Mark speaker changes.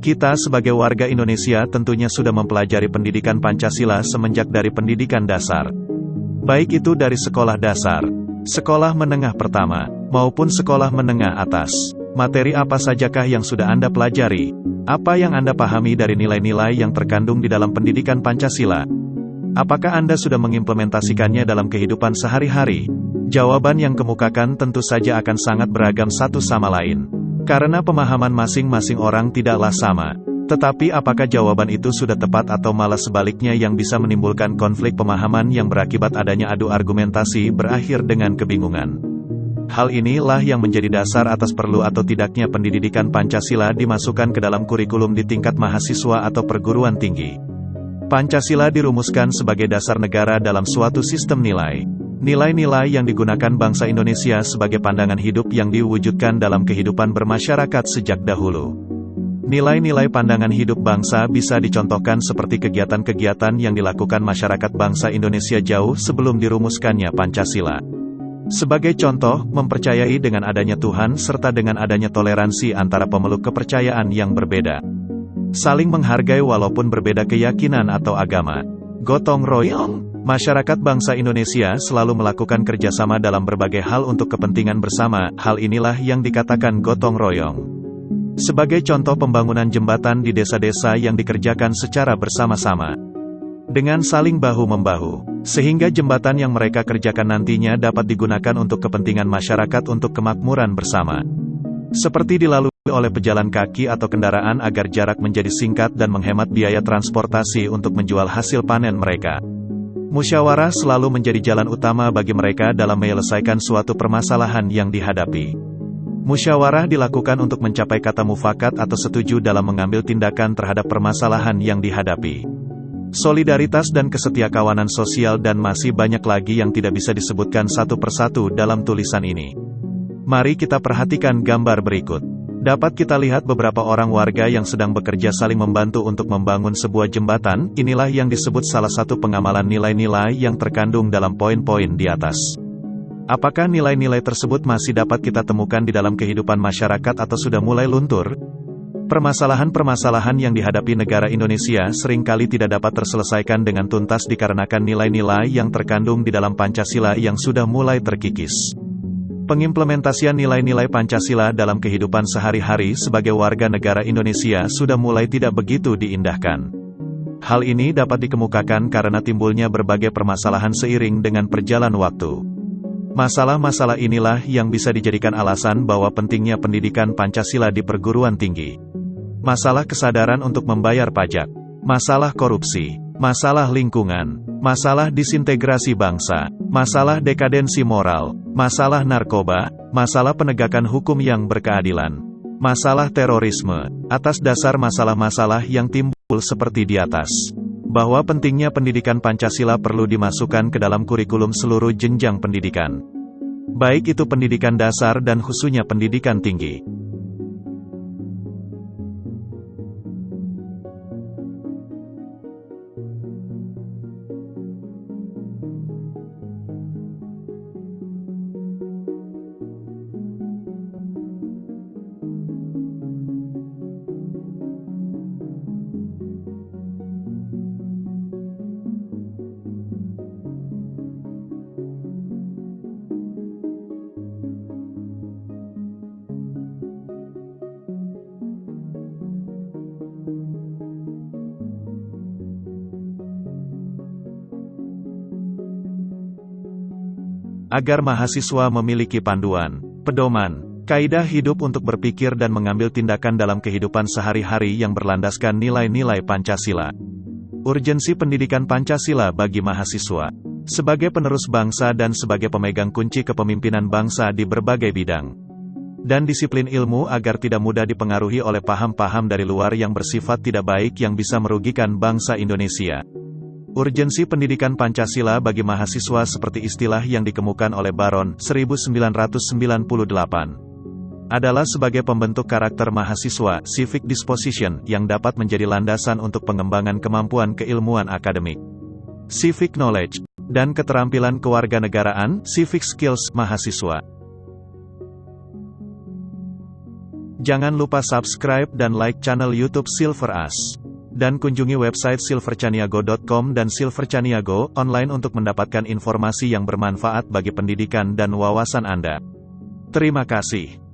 Speaker 1: Kita sebagai warga Indonesia tentunya sudah mempelajari pendidikan Pancasila semenjak dari pendidikan dasar. Baik itu dari sekolah dasar, sekolah menengah pertama, maupun sekolah menengah atas. Materi apa sajakah yang sudah Anda pelajari? Apa yang Anda pahami dari nilai-nilai yang terkandung di dalam pendidikan Pancasila? Apakah Anda sudah mengimplementasikannya dalam kehidupan sehari-hari? Jawaban yang kemukakan tentu saja akan sangat beragam satu sama lain. Karena pemahaman masing-masing orang tidaklah sama. Tetapi apakah jawaban itu sudah tepat atau malah sebaliknya yang bisa menimbulkan konflik pemahaman yang berakibat adanya adu argumentasi berakhir dengan kebingungan. Hal inilah yang menjadi dasar atas perlu atau tidaknya pendidikan Pancasila dimasukkan ke dalam kurikulum di tingkat mahasiswa atau perguruan tinggi. Pancasila dirumuskan sebagai dasar negara dalam suatu sistem nilai. Nilai-nilai yang digunakan bangsa Indonesia sebagai pandangan hidup yang diwujudkan dalam kehidupan bermasyarakat sejak dahulu. Nilai-nilai pandangan hidup bangsa bisa dicontohkan seperti kegiatan-kegiatan yang dilakukan masyarakat bangsa Indonesia jauh sebelum dirumuskannya Pancasila. Sebagai contoh, mempercayai dengan adanya Tuhan serta dengan adanya toleransi antara pemeluk kepercayaan yang berbeda. Saling menghargai walaupun berbeda keyakinan atau agama. Gotong royong Masyarakat bangsa Indonesia selalu melakukan kerjasama dalam berbagai hal untuk kepentingan bersama, hal inilah yang dikatakan gotong royong. Sebagai contoh pembangunan jembatan di desa-desa yang dikerjakan secara bersama-sama. Dengan saling bahu-membahu, sehingga jembatan yang mereka kerjakan nantinya dapat digunakan untuk kepentingan masyarakat untuk kemakmuran bersama. Seperti dilalui oleh pejalan kaki atau kendaraan agar jarak menjadi singkat dan menghemat biaya transportasi untuk menjual hasil panen mereka. Musyawarah selalu menjadi jalan utama bagi mereka dalam menyelesaikan suatu permasalahan yang dihadapi. Musyawarah dilakukan untuk mencapai kata mufakat atau setuju dalam mengambil tindakan terhadap permasalahan yang dihadapi. Solidaritas dan kesetiakawanan sosial dan masih banyak lagi yang tidak bisa disebutkan satu persatu dalam tulisan ini. Mari kita perhatikan gambar berikut. Dapat kita lihat beberapa orang warga yang sedang bekerja saling membantu untuk membangun sebuah jembatan, inilah yang disebut salah satu pengamalan nilai-nilai yang terkandung dalam poin-poin di atas. Apakah nilai-nilai tersebut masih dapat kita temukan di dalam kehidupan masyarakat atau sudah mulai luntur? Permasalahan-permasalahan yang dihadapi negara Indonesia sering kali tidak dapat terselesaikan dengan tuntas dikarenakan nilai-nilai yang terkandung di dalam Pancasila yang sudah mulai terkikis. Pengimplementasian nilai-nilai Pancasila dalam kehidupan sehari-hari sebagai warga negara Indonesia sudah mulai tidak begitu diindahkan. Hal ini dapat dikemukakan karena timbulnya berbagai permasalahan seiring dengan perjalanan waktu. Masalah-masalah inilah yang bisa dijadikan alasan bahwa pentingnya pendidikan Pancasila di perguruan tinggi. Masalah kesadaran untuk membayar pajak, masalah korupsi, masalah lingkungan, masalah disintegrasi bangsa, masalah dekadensi moral, masalah narkoba, masalah penegakan hukum yang berkeadilan, masalah terorisme, atas dasar masalah-masalah yang timbul seperti di atas. Bahwa pentingnya pendidikan Pancasila perlu dimasukkan ke dalam kurikulum seluruh jenjang pendidikan. Baik itu pendidikan dasar dan khususnya pendidikan tinggi. Agar mahasiswa memiliki panduan, pedoman, kaidah hidup untuk berpikir dan mengambil tindakan dalam kehidupan sehari-hari yang berlandaskan nilai-nilai Pancasila. Urgensi pendidikan Pancasila bagi mahasiswa, sebagai penerus bangsa dan sebagai pemegang kunci kepemimpinan bangsa di berbagai bidang. Dan disiplin ilmu agar tidak mudah dipengaruhi oleh paham-paham dari luar yang bersifat tidak baik yang bisa merugikan bangsa Indonesia. Urgensi pendidikan Pancasila bagi mahasiswa seperti istilah yang dikemukan oleh Baron 1998 adalah sebagai pembentuk karakter mahasiswa, civic disposition, yang dapat menjadi landasan untuk pengembangan kemampuan keilmuan akademik, civic knowledge, dan keterampilan kewarganegaraan, civic skills mahasiswa. Jangan lupa subscribe dan like channel YouTube Silver As. Dan kunjungi website silvercaniago.com dan Silvercaniago online untuk mendapatkan informasi yang bermanfaat bagi pendidikan dan wawasan Anda. Terima kasih.